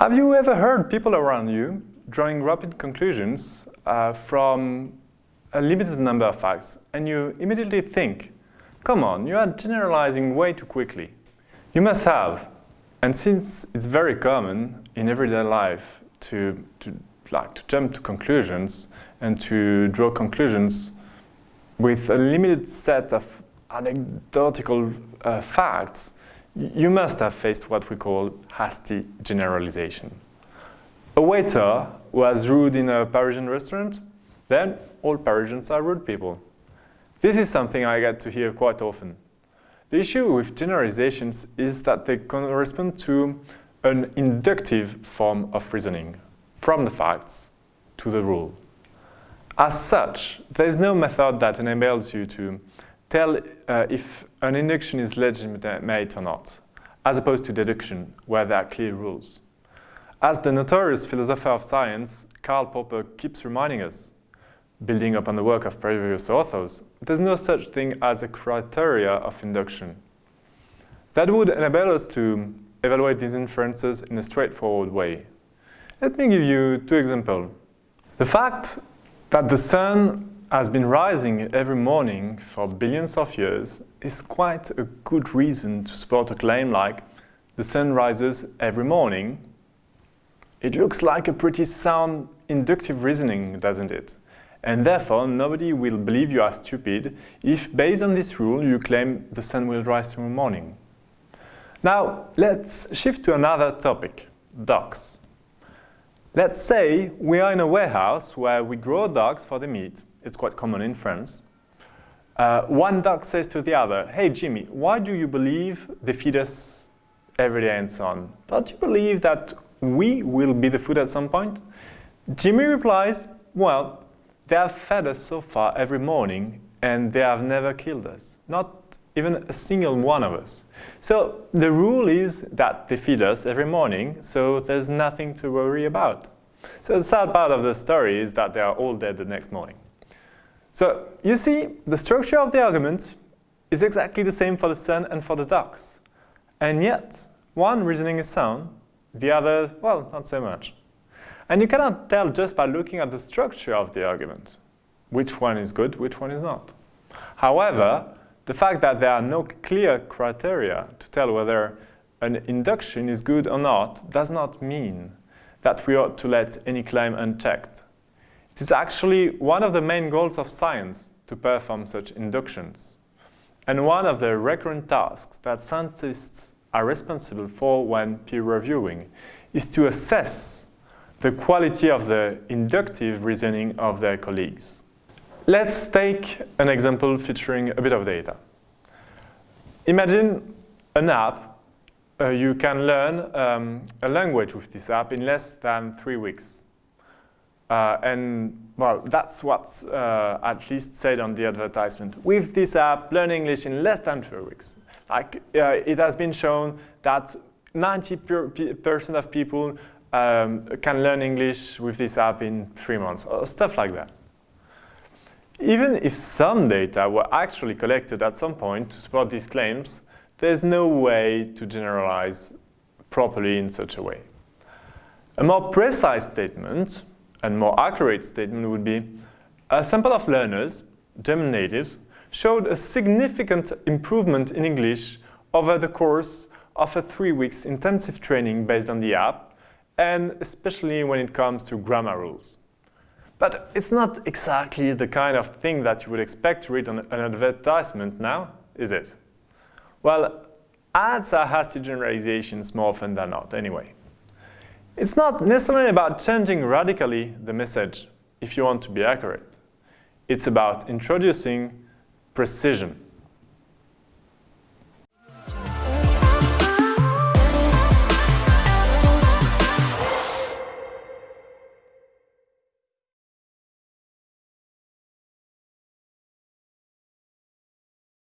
Have you ever heard people around you drawing rapid conclusions uh, from a limited number of facts and you immediately think, come on, you are generalizing way too quickly. You must have. And since it's very common in everyday life to, to, like, to jump to conclusions and to draw conclusions with a limited set of anecdotal uh, facts, you must have faced what we call hasty generalization. A waiter was rude in a Parisian restaurant, then all Parisians are rude people. This is something I get to hear quite often. The issue with generalizations is that they correspond to an inductive form of reasoning, from the facts to the rule. As such, there is no method that enables you to tell uh, if an induction is legitimate or not, as opposed to deduction, where there are clear rules. As the notorious philosopher of science, Karl Popper, keeps reminding us, building upon the work of previous authors, there's no such thing as a criteria of induction. That would enable us to evaluate these inferences in a straightforward way. Let me give you two examples. The fact that the sun has been rising every morning for billions of years is quite a good reason to support a claim like the sun rises every morning. It looks like a pretty sound inductive reasoning, doesn't it? and therefore nobody will believe you are stupid if, based on this rule, you claim the sun will rise tomorrow morning. Now, let's shift to another topic, dogs. Let's say we are in a warehouse where we grow dogs for the meat. It's quite common in France. Uh, one duck says to the other, hey Jimmy, why do you believe they feed us every day and so on? Don't you believe that we will be the food at some point? Jimmy replies, well, they have fed us so far every morning and they have never killed us, not even a single one of us. So the rule is that they feed us every morning, so there's nothing to worry about. So the sad part of the story is that they are all dead the next morning. So you see, the structure of the argument is exactly the same for the sun and for the ducks. And yet, one reasoning is sound, the other, well, not so much. And you cannot tell just by looking at the structure of the argument which one is good, which one is not. However, the fact that there are no clear criteria to tell whether an induction is good or not does not mean that we ought to let any claim unchecked. It is actually one of the main goals of science to perform such inductions. And one of the recurrent tasks that scientists are responsible for when peer reviewing is to assess the quality of the inductive reasoning of their colleagues. Let's take an example featuring a bit of data. Imagine an app. Uh, you can learn um, a language with this app in less than three weeks. Uh, and, well, that's what's uh, at least said on the advertisement. With this app, learn English in less than three weeks. Like, uh, it has been shown that 90% of people um, can learn English with this app in three months, or stuff like that. Even if some data were actually collected at some point to support these claims, there's no way to generalize properly in such a way. A more precise statement and more accurate statement would be a sample of learners, German natives, showed a significant improvement in English over the course of a three weeks intensive training based on the app and especially when it comes to grammar rules. But it's not exactly the kind of thing that you would expect to read on an advertisement now, is it? Well, ads are hasty generalizations more often than not, anyway. It's not necessarily about changing radically the message if you want to be accurate. It's about introducing precision.